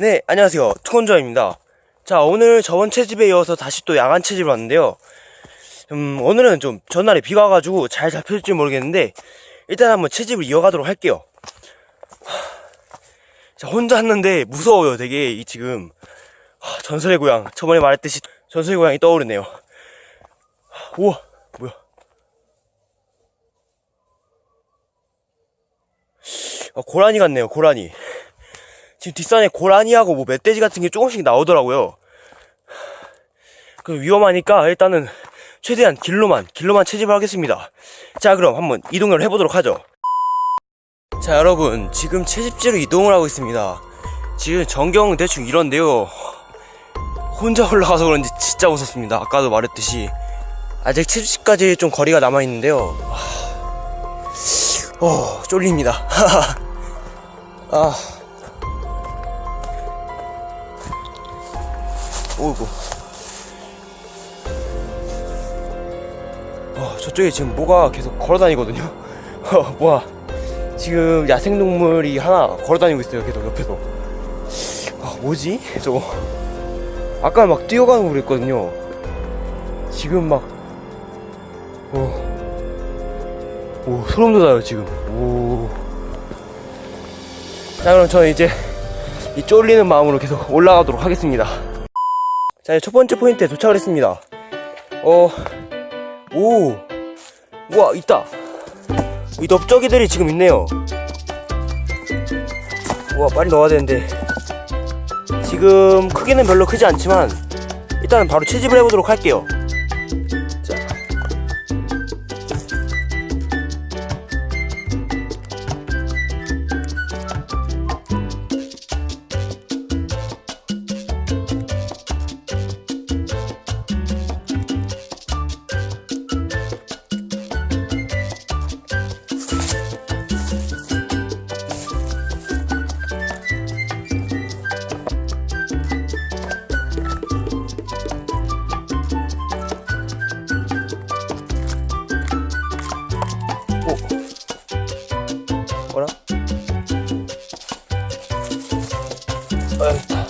네, 안녕하세요. 투건조입니다. 자, 오늘 저번 채집에 이어서 다시 또 야간 채집을 왔는데요. 음, 오늘은 좀 전날에 비가 와가지고 잘 잡힐지 모르겠는데, 일단 한번 채집을 이어가도록 할게요. 하, 자, 혼자 왔는데 무서워요, 되게, 이 지금. 하, 전설의 고향. 저번에 말했듯이 전설의 고향이 떠오르네요. 하, 우와, 뭐야. 아, 고라니 같네요, 고라니. 지금 뒷산에 고라니하고 뭐 멧돼지 같은 게 조금씩 나오더라고요. 그 위험하니까 일단은 최대한 길로만 길로만 채집을 하겠습니다. 자 그럼 한번 이동을 해보도록 하죠. 자 여러분 지금 채집지로 이동을 하고 있습니다. 지금 전경은 대충 이런데요. 혼자 올라가서 그런지 진짜 무섭습니다. 아까도 말했듯이 아직 채집지까지 좀 거리가 남아 있는데요. 어 쫄립니다. 아. 오이고. 어, 저쪽에 지금 뭐가 계속 걸어 다니거든요. 어, 뭐야. 지금 야생동물이 하나 걸어 다니고 있어요. 계속 옆에서. 아, 뭐지? 저거. 아까 막 뛰어가는 거 그랬거든요. 지금 막, 어. 오, 소름 돋아요, 지금. 오. 자, 그럼 저는 이제 이 쫄리는 마음으로 계속 올라가도록 하겠습니다. 자, 첫 번째 포인트에 도착을 했습니다. 어, 오, 우와, 있다. 이 넓적이들이 지금 있네요. 우와, 빨리 넣어야 되는데. 지금 크기는 별로 크지 않지만, 일단은 바로 채집을 해보도록 할게요. 아이고.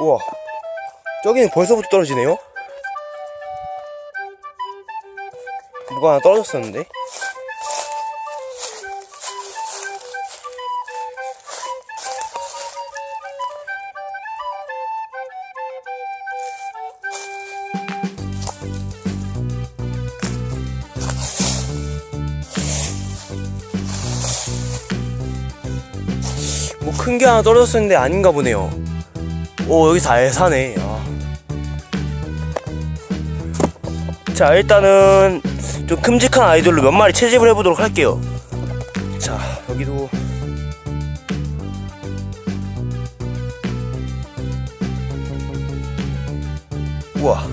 우와 저기는 벌써부터 떨어지네요. 뭐가 하나 떨어졌었는데? 뭐 큰 게 하나 떨어졌었는데 아닌가 보네요 오 여기 잘 사네. 아. 자 일단은 좀 큼직한 아이돌로 몇 마리 채집을 해보도록 할게요. 자 여기도. 우와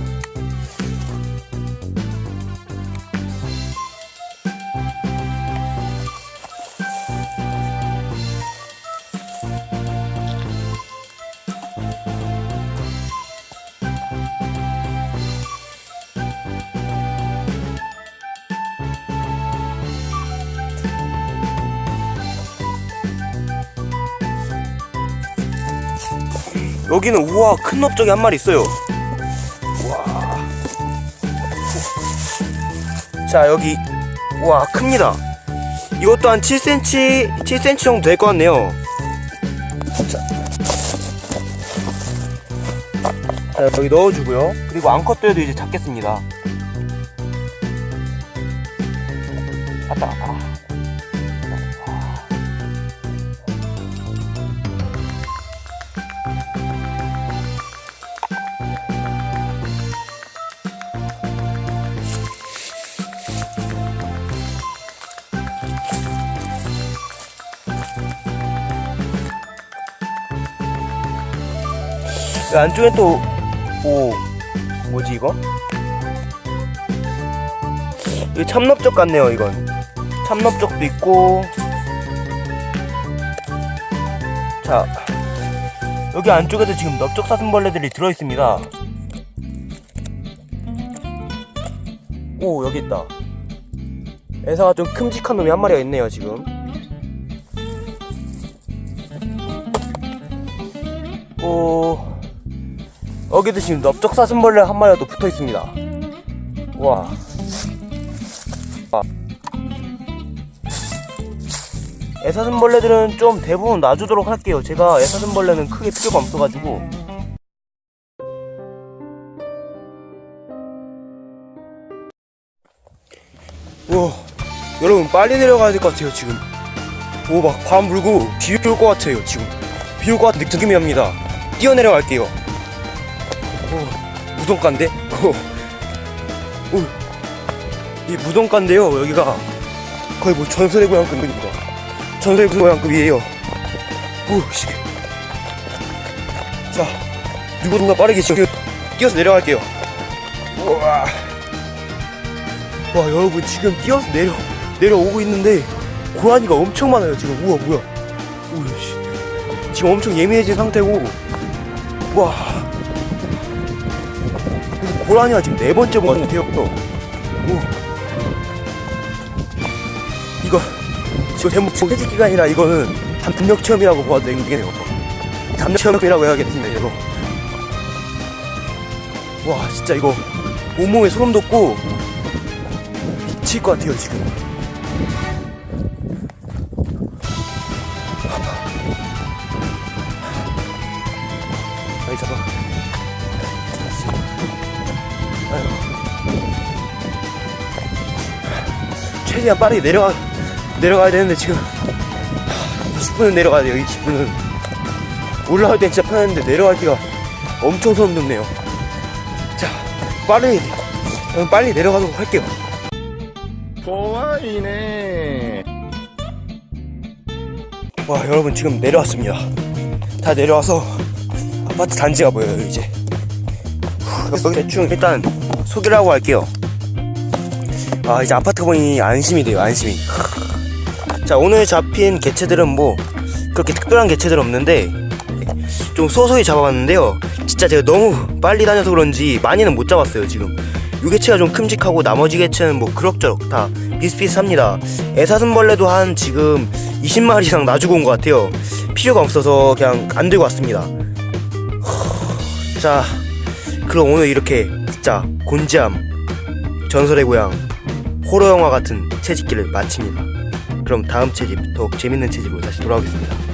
여기는 우와 큰 넓적이 한 마리 있어요. 우와. 자 여기. 우와 큽니다. 이것도 한 7cm 7cm 정도 될 것 같네요. 자. 자 여기 넣어주고요. 그리고 앙컷도에도 이제 잡겠습니다. 왔다 갔 그 안쪽에 또 오 뭐지 이거? 이거 참넓적 같네요 이건. 참넓적도 있고. 자 여기 안쪽에도 지금 넓적 사슴벌레들이 들어있습니다. 오 여기 있다. 애사가 좀 큼직한 놈이 한 마리가 있네요 지금. 오 여기도 지금 넓적 사슴벌레 한 마리가 또 붙어 있습니다. 와. 아. 애사슴벌레들은 좀 대부분 놔주도록 할게요. 제가 애사슴벌레는 크게 필요가 없어가지고. 와. 여러분 빨리 내려가야 될 것 같아요 지금. 오 막 바람 불고 비 올 것 같아요 지금. 비 올 것 같은 느낌이 납니다. 뛰어내려갈게요 오 무덤가인데? 오, 오, 이 무덤가인데요 여기가. 거의 뭐 전설의 고향급입니다. 전설의 고향급이에요? 오씨. 자 누구든가 빠르게 지금 뛰어서 내려갈게요. 우와. 와 여러분 지금 뛰어서 내려 내려오고 있는데 고라니가 엄청 많아요 지금. 우와 뭐야. 우씨. 지금 엄청 예민해진 상태고. 와. 무슨 고라니가 지금 네 번째 본것 같아요. 오. 이거 지금 제목 채찍기가 아니라 이거는 담력 체험이라고 봐도 되겠네요. 담력 체험이라고 해야겠습니다 이거. 와 진짜 이거 온몸에 소름 돋고 미칠 것 같아요 지금. 아이 잡아 최대한 빠르게 내려가 내려가야 되는데 지금. 20분은 내려가야 돼요 20분은. 올라갈 땐 진짜 편했는데 내려갈 기가 엄청 소름 돋네요. 자 빨리 빨리 내려가도록 할게요. 고마이네. 와 여러분 지금 내려왔습니다. 다 내려와서 아파트 단지가 보여요 이제. 대충 일단 소개라고 할게요. 아 이제 아파트 보니 안심이 돼요 안심이. 자 오늘 잡힌 개체들은 뭐 그렇게 특별한 개체들 없는데 좀 소소히 잡아봤는데요. 진짜 제가 너무 빨리 다녀서 그런지 많이는 못 잡았어요 지금. 요 개체가 좀 큼직하고 나머지 개체는 뭐 그럭저럭 다 비슷비슷합니다. 애사슴벌레도 한 지금 20마리 이상 놔주고 온 것 같아요. 필요가 없어서 그냥 안 들고 왔습니다. 자 그럼 오늘 이렇게 진짜 곤지암 전설의 고향 호러 영화 같은 채집기를 마칩니다. 그럼 다음 채집 더욱 재밌는 채집으로 다시 돌아오겠습니다